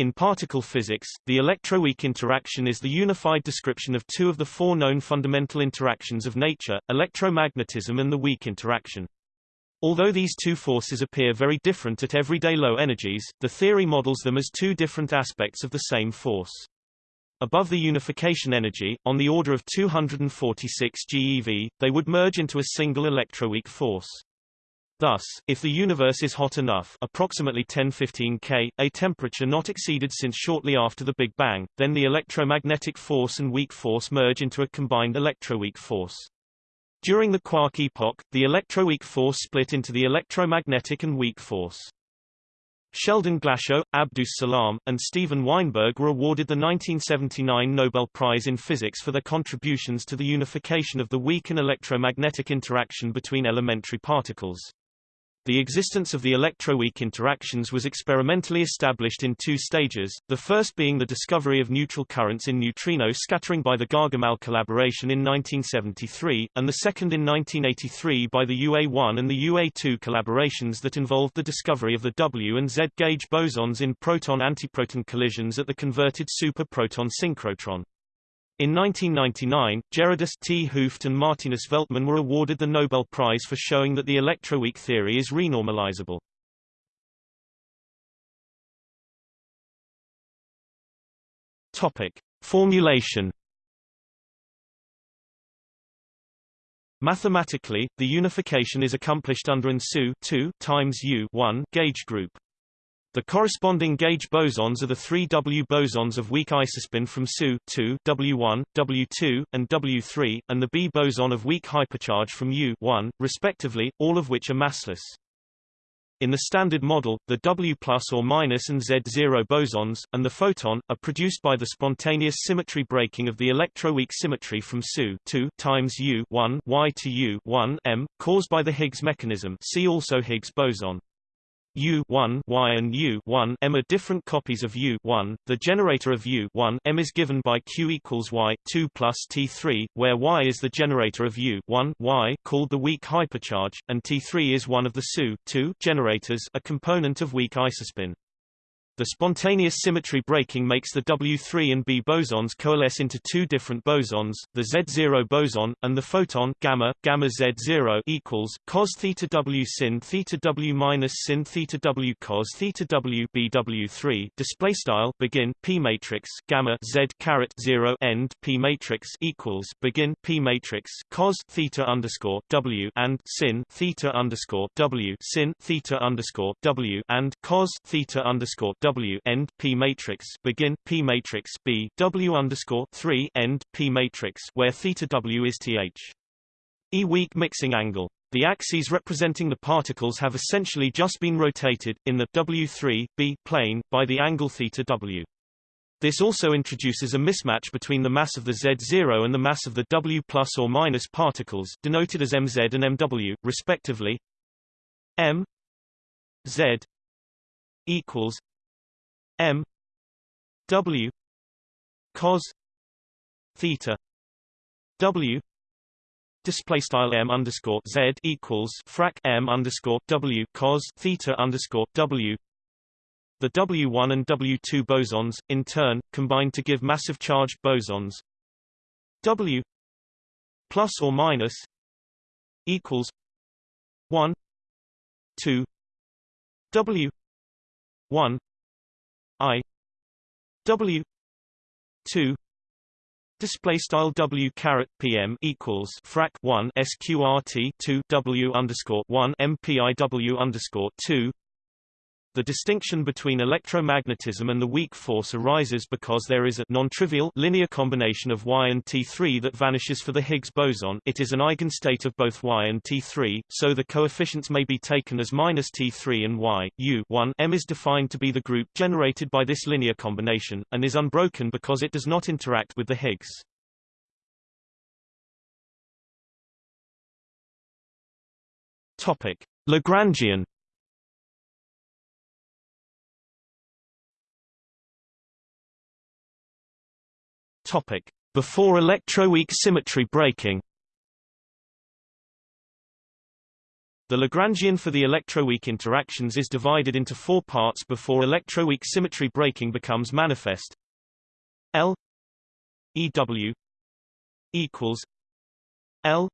In particle physics, the electroweak interaction is the unified description of two of the four known fundamental interactions of nature, electromagnetism and the weak interaction. Although these two forces appear very different at everyday low energies, the theory models them as two different aspects of the same force. Above the unification energy, on the order of 246 GeV, they would merge into a single electroweak force. Thus, if the universe is hot enough approximately 1015 K, a temperature not exceeded since shortly after the Big Bang, then the electromagnetic force and weak force merge into a combined electroweak force. During the quark epoch, the electroweak force split into the electromagnetic and weak force. Sheldon Glashow, Abdus Salam, and Steven Weinberg were awarded the 1979 Nobel Prize in Physics for their contributions to the unification of the weak and electromagnetic interaction between elementary particles. The existence of the electroweak interactions was experimentally established in two stages, the first being the discovery of neutral currents in neutrino scattering by the Gargamelle collaboration in 1973, and the second in 1983 by the UA1 and the UA2 collaborations that involved the discovery of the W and Z gauge bosons in proton-antiproton collisions at the converted super-proton synchrotron. In 1999, Gerardus T. Hooft and Martinus Veltman were awarded the Nobel Prize for showing that the electroweak theory is renormalizable. Topic: Formulation Mathematically, the unification is accomplished under an SU 2 times U 1 gauge group. The corresponding gauge bosons are the three W bosons of weak isospin from SU 2 W1, W2, and W3, and the B boson of weak hypercharge from U 1, respectively, all of which are massless. In the Standard Model, the W plus or minus and Z0 bosons, and the photon, are produced by the spontaneous symmetry breaking of the electroweak symmetry from SU 2 times U 1 Y to U 1 M, caused by the Higgs mechanism see also Higgs boson. U1 Y and U1 M are different copies of U1. The generator of U1 M is given by Q equals Y 2 plus T3, where Y is the generator of U1 Y called the weak hypercharge, and T3 is one of the SU2 generators, a component of weak isospin. The spontaneous symmetry breaking makes the W3 and B bosons coalesce into two different bosons, the Z0 boson, and the photon gamma, gamma Z0 equals cos theta W sin theta W minus sin theta W cos theta W BW3 display style begin P matrix gamma Z caret 0 end P matrix equals begin P matrix cos theta underscore W and sin theta underscore W sin theta underscore W and cos theta underscore W W end P matrix begin P matrix B W underscore three end P matrix where theta W is th. E weak mixing angle. The axes representing the particles have essentially just been rotated, in the W3, B plane, by the angle theta W. This also introduces a mismatch between the mass of the Z0 and the mass of the W plus or minus particles, denoted as mz and mw, respectively. m z equals M W cos theta W display style M underscore Z equals frac M underscore W cos theta underscore W. The W1 and W2 bosons, in turn, combine to give massive charged bosons. W plus or minus equals 1 2 W 1 I W two Display style W caret PM equals frac one SQRT two W underscore one MPIW underscore two the distinction between electromagnetism and the weak force arises because there is a non-trivial linear combination of Y and T3 that vanishes for the Higgs boson it is an eigenstate of both Y and T3, so the coefficients may be taken as minus T3 and Y. U 1 M is defined to be the group generated by this linear combination, and is unbroken because it does not interact with the Higgs. Topic. Lagrangian Topic: Before electroweak symmetry breaking. The Lagrangian for the electroweak interactions is divided into four parts before electroweak symmetry breaking becomes manifest. L EW equals L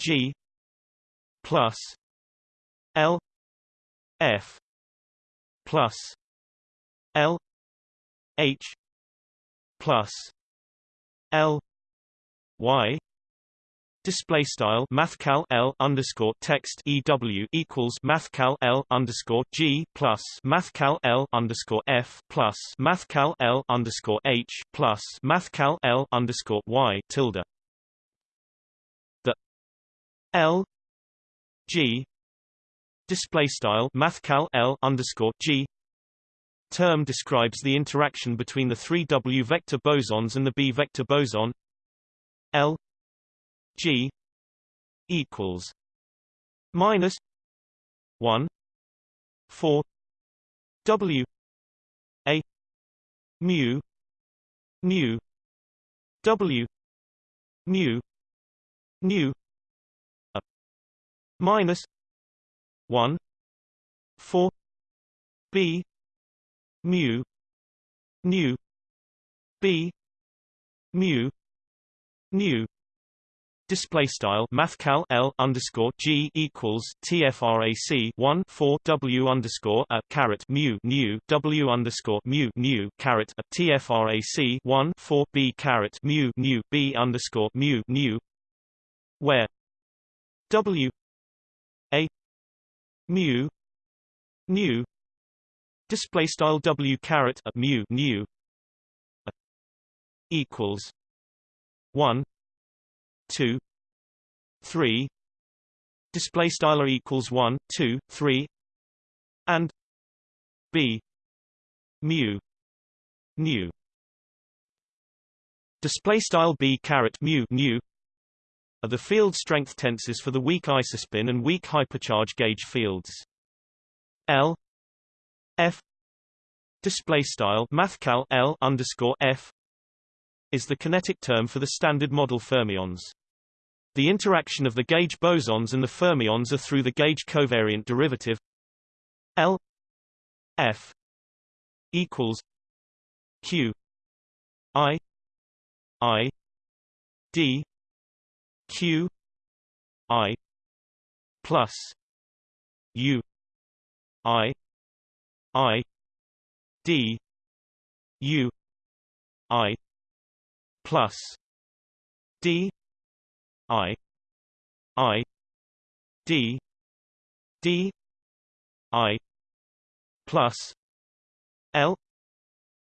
G plus L F plus L H plus L Y Display style mathcal L underscore text EW equals mathcal L underscore G plus mathcal L underscore F plus mathcal L underscore H plus mathcal L underscore Y tilde. The L G display style mathcal L underscore G term describes the interaction between the three W vector bosons and the B vector boson L G equals minus one four W A mu nu W mu nu a minus one four B mu nu B mu nu. Display style mathcal L underscore G equals TFRAC one four W underscore a caret mu nu W underscore mu nu caret a TFRAC one four B caret mu nu B underscore mu nu. Where W a mu nu display style W caret mu a equals one two three. Display style equals one two three and b mu nu display style b caret mu nu are the field strength tensors for the weak isospin and weak hypercharge gauge fields. L f display style mathcal l underscore f is the kinetic term for the standard model fermions. The interaction of the gauge bosons and the fermions are through the gauge covariant derivative L F equals Q I I D Q I plus U I I D U I plus D I I D D I plus L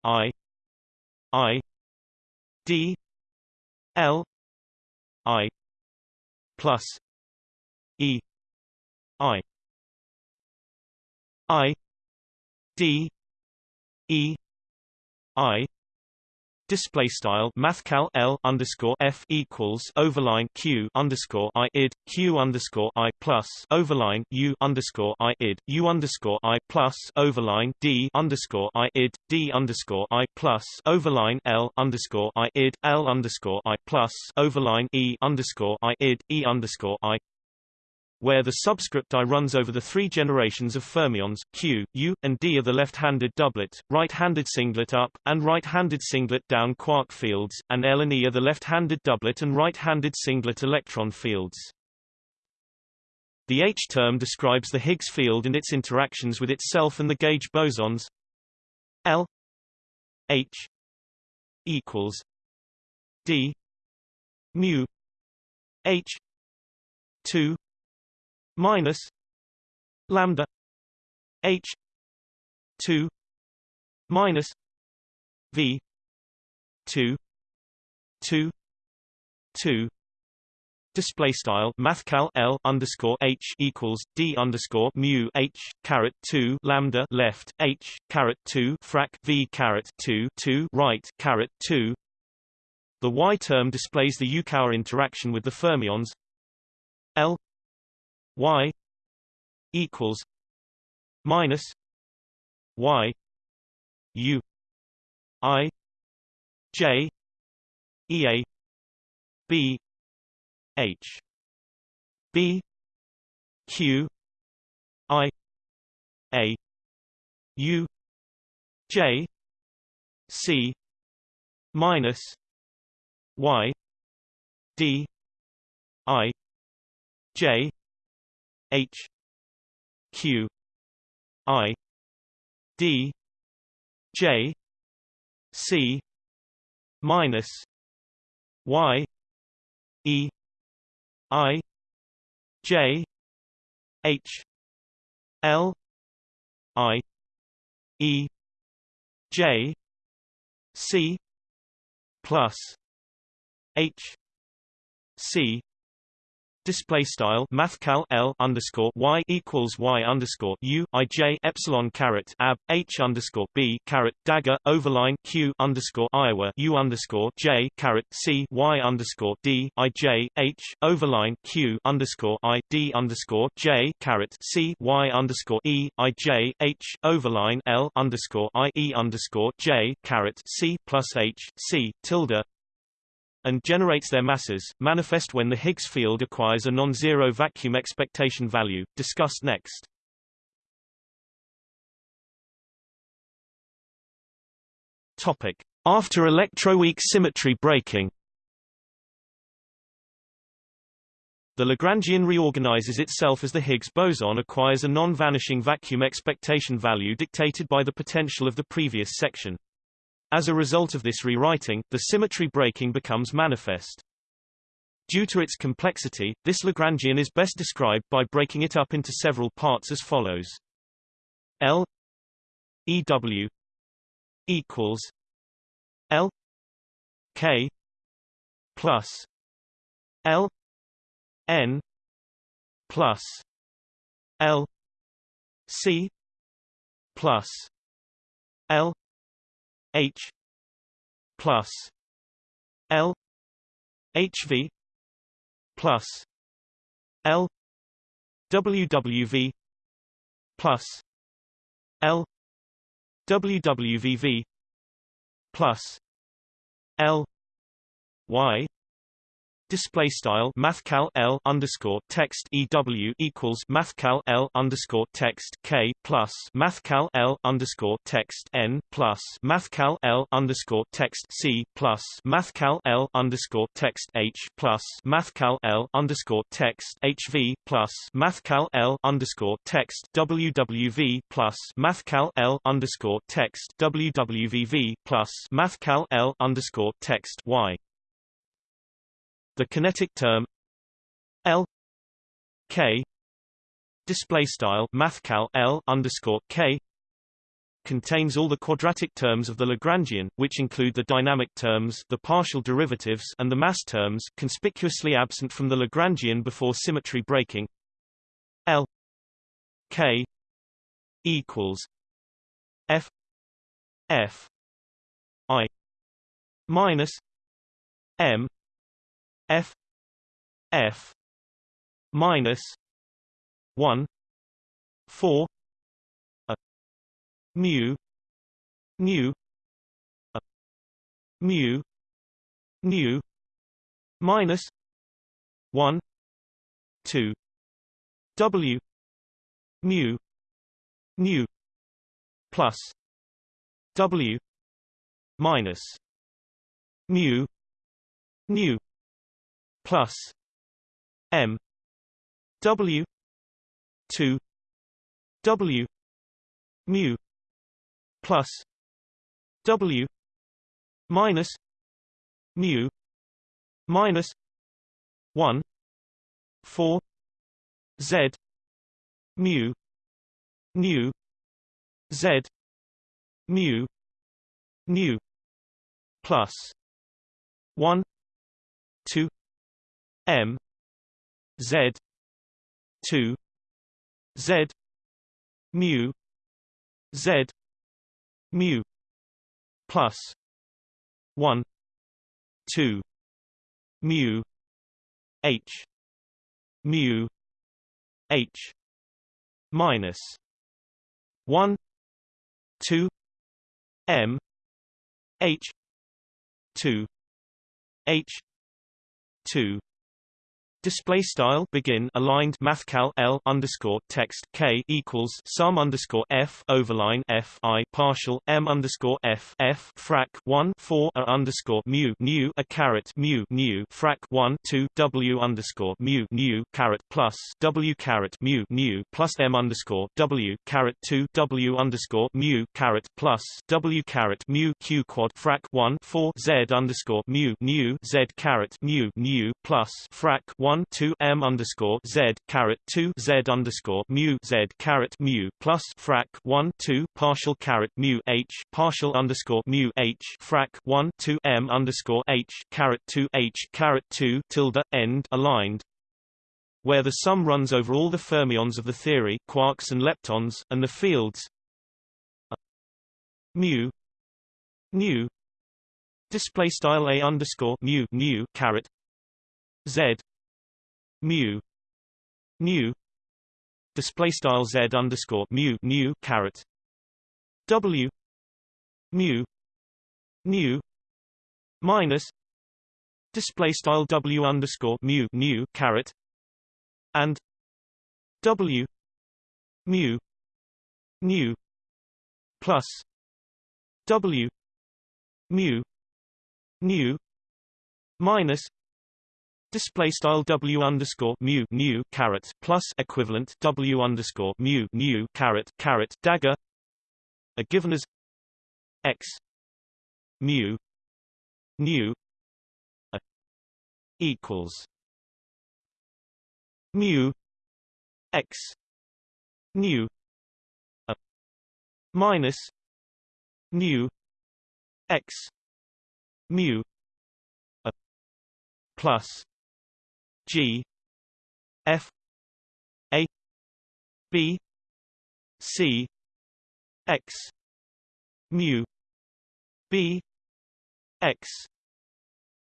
I I D L I plus E I I D E I Display style mathcal L underscore F equals overline Q underscore I id Q underscore I plus overline U underscore I id U underscore I plus overline D underscore I id D underscore I plus overline L underscore I id L underscore I plus overline E underscore I id E underscore I where the subscript I runs over the three generations of fermions, Q, U, and D are the left-handed doublet, right-handed singlet up, and right-handed singlet down quark fields, and L and E are the left-handed doublet and right-handed singlet electron fields. The H term describes the Higgs field and its interactions with itself and the gauge bosons L H equals D mu H 2 minus lambda h 2 minus v 2 2 2 display style mathcal L underscore H equals D underscore mu H caret 2 lambda left H caret 2 frac V caret 2 2 right caret 2 the Y term displays the Yukawa interaction with the fermions L y equals minus y u i j e a b h b q i a u j c minus y d i j h q i d j c minus y e i j h l i e j c plus h c Display style mathcal L underscore Y equals Y underscore U I J epsilon caret ab H underscore B caret dagger overline Q underscore Iowa U underscore J caret C Y underscore D I J H overline Q underscore I D underscore J caret C Y underscore E I J H overline L underscore I E underscore J caret C plus H C tilde and generates their masses, manifest when the Higgs field acquires a non-zero vacuum expectation value, discussed next. Topic. After electroweak symmetry breaking The Lagrangian reorganizes itself as the Higgs boson acquires a non-vanishing vacuum expectation value dictated by the potential of the previous section. As a result of this rewriting, the symmetry breaking becomes manifest. Due to its complexity, this Lagrangian is best described by breaking it up into several parts as follows. L EW equals L K plus L N plus L C plus L H plus L HV plus L WWV plus L WWVV plus L Y Display style mathcal L underscore text EW equals mathcal L underscore text K plus mathcal L underscore text N plus mathcal L underscore text C plus mathcal L underscore text H plus mathcal L underscore text HV plus mathcal L underscore text WWV plus mathcal L underscore text WWVV plus mathcal L underscore text Y the kinetic term L K display style mathcal L underscore K contains all the quadratic terms of the Lagrangian, which include the dynamic terms, the partial derivatives, and the mass terms, conspicuously absent from the Lagrangian before symmetry breaking. L K equals F F I minus M f f minus 1 4 a mu mu a mu nu minus 1 2 w mu nu plus w minus mu nu plus M W two W mu plus W minus mu minus one four Z mu nu Z mu nu plus one two M Z two Z mu Z mu plus one two mu H mu H minus one two M H two H two Display style begin aligned mathcal L underscore text K equals sum underscore F overline F I partial M underscore F F frac one four a underscore mu new a caret mu new frac one two W underscore mu new caret plus W caret mu new plus M underscore W caret two W underscore mu caret plus W caret mu Q quad frac one four Z underscore mu new Z caret mu new plus frac one 1 2 m underscore z caret 2 z underscore mu z caret mu plus frac 1 2 partial caret mu h partial underscore mu h frac 1 2 m underscore h caret 2 h caret 2 tilde end aligned. Where the sum runs over all the fermions of the theory quarks and leptons and the fields. Mu nu display style a underscore mu nu caret z mu nu display style z underscore mu nu caret w mu nu minus display style w underscore mu nu caret and w mu nu plus w mu nu minus display style w underscore mu nu caret plus equivalent w underscore mu nu caret caret dagger are given as x mu new a equals mu x nu a minus nu x mu a plus G F A B C X mu B X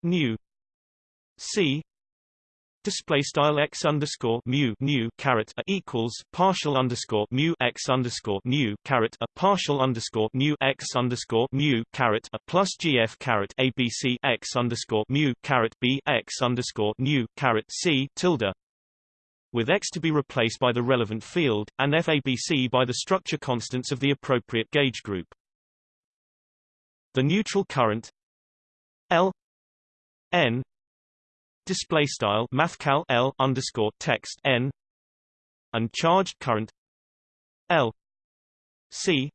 nu C display style x underscore mu nu caret a equals partial underscore mu x underscore mu caret a partial underscore mu x underscore mu caret a plus gf caret abc x underscore mu caret b x underscore nu caret c tilde with x to be replaced by the relevant field, and FABC by the structure constants of the appropriate gauge group. The neutral current L n display style mathcal L underscore text n and uncharged current L C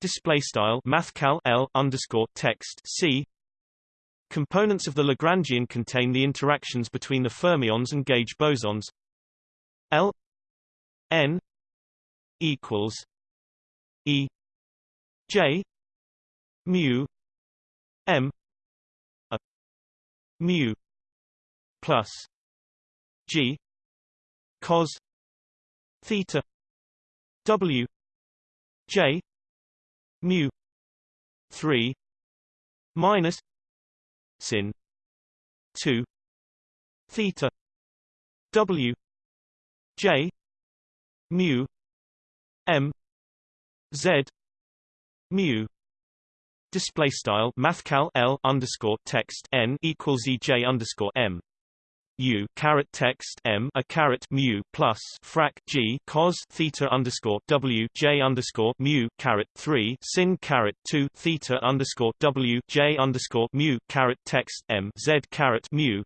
display style mathcal L underscore text C. Components of the Lagrangian contain the interactions between the fermions and gauge bosons. L n equals E J mu M a mu plus G cos theta W J mu three minus sin two theta W J mu M Z mu display style mathcal L underscore text n equals EJ underscore M u caret text m a caret mu plus frac g cos theta underscore w j underscore mu caret three sin caret two theta underscore w j underscore mu caret text m z caret mu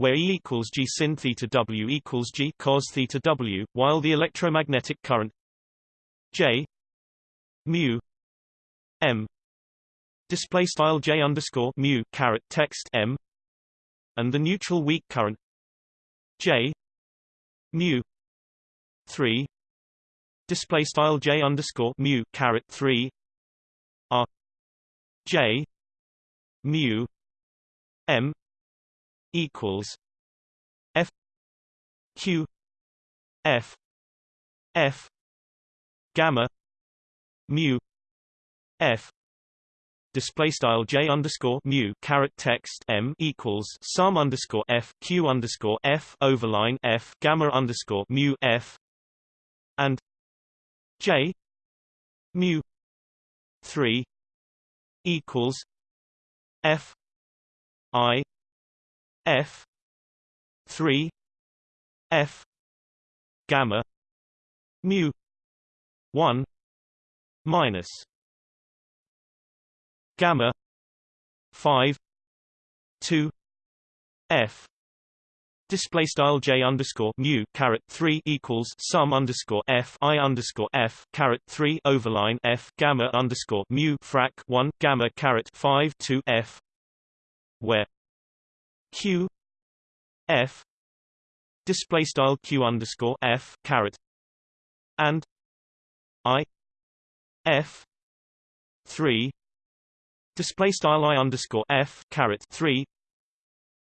where E equals G sin theta W equals G cos theta W, while the electromagnetic current J mu M display style J underscore mu caret text M and the neutral weak current J mu 3 display style J underscore mu caret 3 R J mu M equals F Q F F gamma mu F display style j underscore mu caret text m equals sum underscore f q underscore f overline f gamma underscore mu f and j mu three equals f i f 3 f gamma mu 1 minus gamma 5 2 f display style j underscore mu caret 3 equals sum underscore f i underscore f caret 3 overline f gamma underscore mu frac 1 gamma caret 5 2 f where q f display style q underscore f caret and i f 3 display style i underscore f caret 3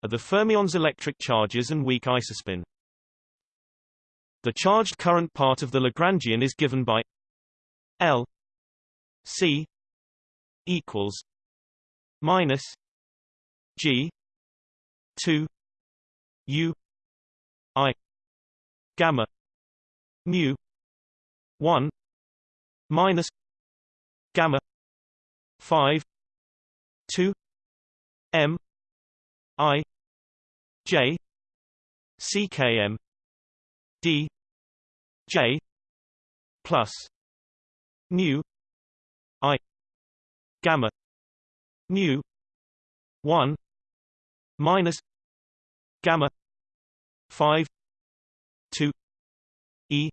are the fermion's electric charges and weak isospin. The charged current part of the Lagrangian is given by L C equals minus G two U I gamma mu one minus gamma five two M I J CKM D J plus mu I gamma mu one minus gamma five two E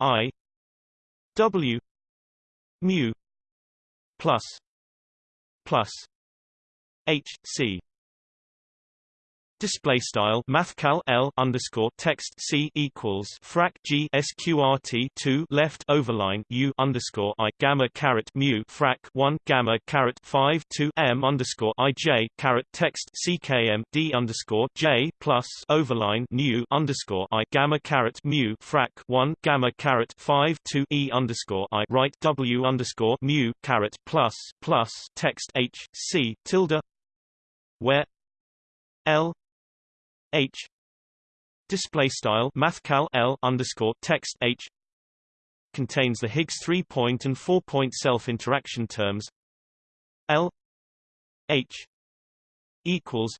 I W mu plus plus H C Display style mathcal L underscore text C equals frac G sqrt two left overline U underscore I gamma caret mu frac one gamma caret five two M underscore I J caret text CKM D underscore J plus overline new underscore I gamma caret mu frac one gamma caret five two E underscore I right W underscore mu caret plus plus text H C tilde where L H. Display style mathcal L underscore text H. Contains the Higgs three-point and four-point self-interaction terms. L. H. equals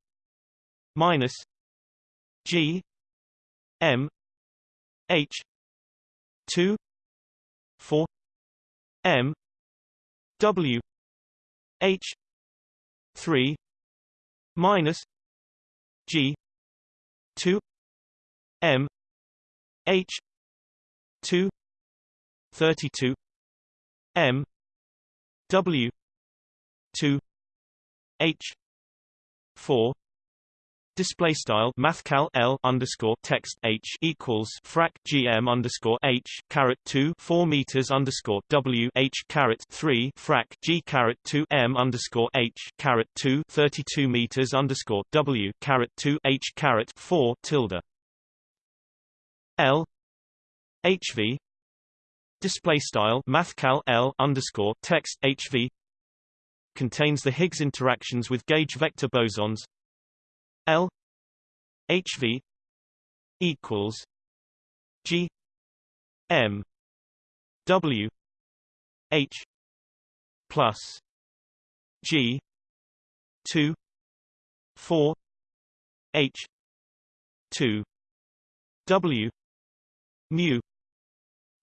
minus G. M. H. two. Four. M. W. H. three. Minus G 2 M H 2 32 M W 2 H 4 Display style mathcal L underscore text H equals frac GM underscore H caret two four meters underscore W H caret three frac G caret two M underscore H two thirty two meters underscore W caret two H caret four tilde. L HV display style mathcal L underscore text HV contains the Higgs interactions with gauge vector bosons L HV equals G M W H plus G two four H two W mu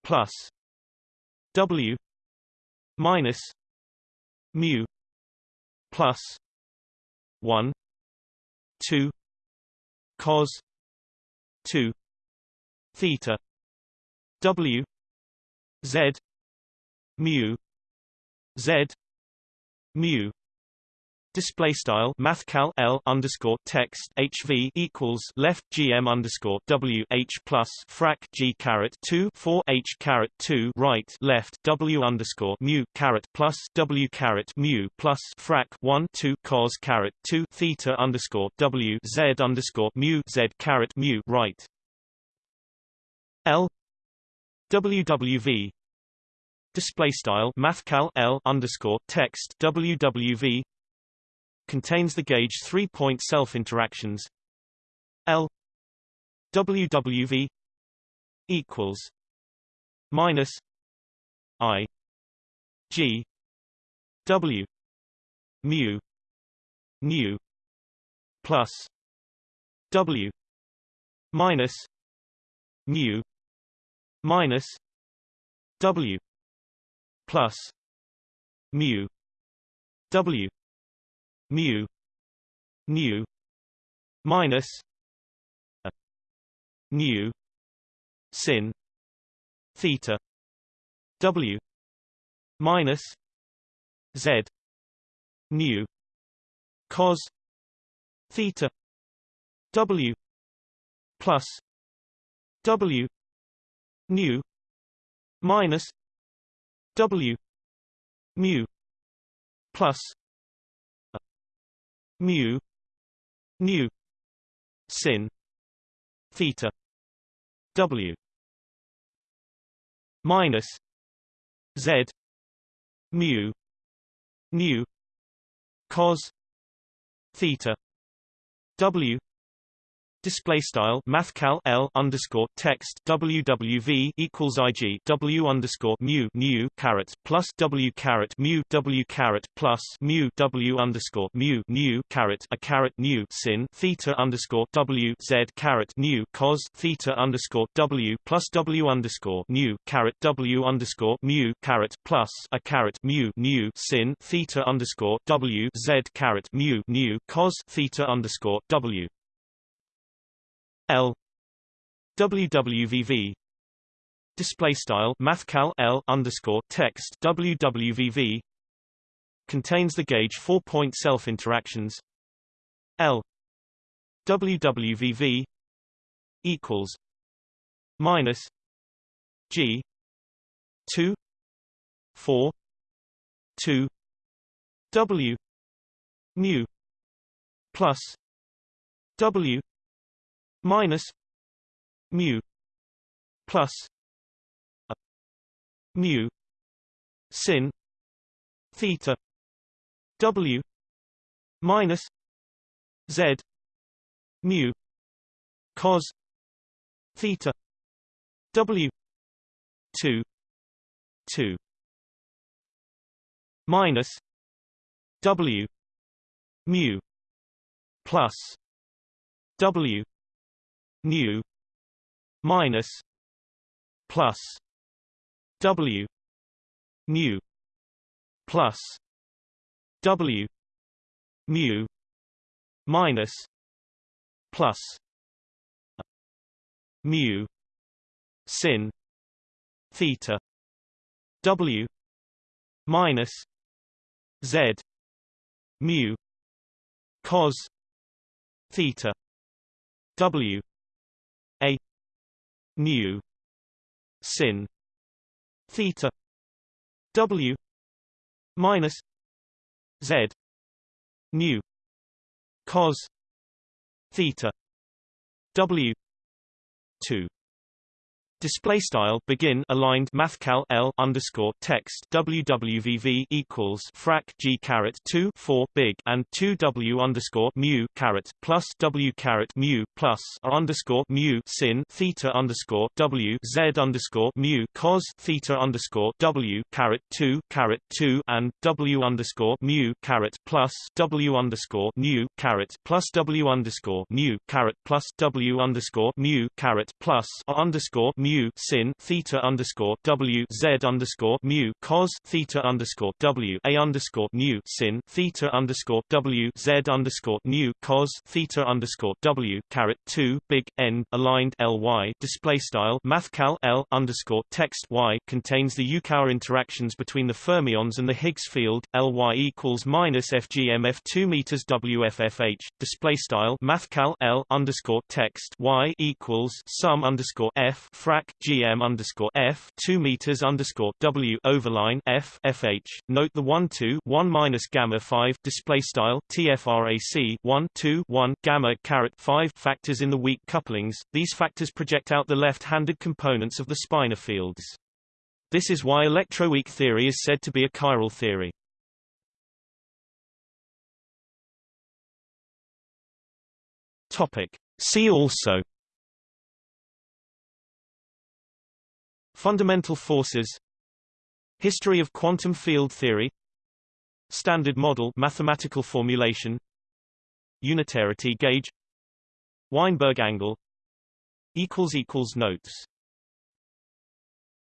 plus W minus mu plus one 2 cos 2 theta w z mu z mu Display style mathcal L underscore text HV equals left GM underscore W H plus frac G caret two four H caret two right left W underscore mu caret plus W caret mu plus frac one two cos caret two theta underscore W Z underscore mu Z caret mu right. L WWV display style mathcal L underscore text WWV contains the gauge three-point self-interactions. L WWV equals minus I G W mu nu plus W minus mu minus w plus mu w mu nu minus a nu sin theta w minus z nu cos theta w plus w nu minus w mu plus mu nu sin theta w minus z mu nu cos theta w Display style mathcal L underscore text WWV equals IG W underscore mu mu caret plus W caret mu W caret plus mu W underscore mu nu caret a caret nu sin theta underscore W Z caret nu cos theta underscore W plus W underscore nu caret W underscore mu caret plus a caret mu nu sin theta underscore W Z caret mu nu cos theta underscore W L WWVV display style mathcal L underscore text WWVV contains the gauge four point self interactions L WWVV equals minus G two four two W mu plus W minus mu plus a mu sin theta w minus z mu cos theta w 2 2 minus w mu plus w nu minus plus w nu plus w mu minus plus mu sin theta w minus z mu cos theta w nu sin theta w minus z nu cos theta w 2 Display style begin aligned mathcal L underscore text WWVV equals frac G caret two four big and two W underscore mu caret plus W caret mu plus R underscore mu sin theta underscore W Z underscore mu cos theta underscore W caret two caret two and W underscore mu caret plus W underscore mu caret plus W underscore mu caret plus W underscore mu caret plus R underscore mu mu sin theta underscore w z underscore mu cos theta underscore w a underscore mu sin theta underscore w z underscore mu cos theta underscore w caret two big n aligned ly display style mathcal l underscore text y contains the Yukawa interactions between the fermions and the Higgs field ly equals minus fgmf two meters wffh display style mathcal l underscore text y equals sum underscore f frac gm underscore f two meters underscore w overline f fh. Note the one two one minus gamma five display style tfrac one two one gamma caret five factors in the weak couplings. These factors project out the left-handed components of the spinor fields. This is why electroweak theory is said to be a chiral theory. Topic. See also Fundamental forces History of quantum field theory Standard model mathematical formulation Unitarity gauge Weinberg angle Notes